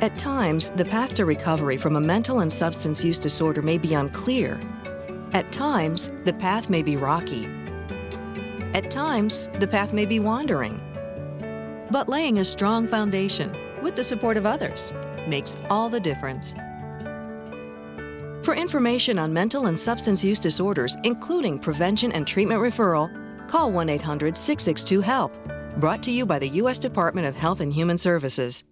At times, the path to recovery from a mental and substance use disorder may be unclear. At times, the path may be rocky. At times, the path may be wandering. But laying a strong foundation with the support of others makes all the difference. For information on mental and substance use disorders, including prevention and treatment referral, call 1 800 662 HELP. Brought to you by the U.S. Department of Health and Human Services.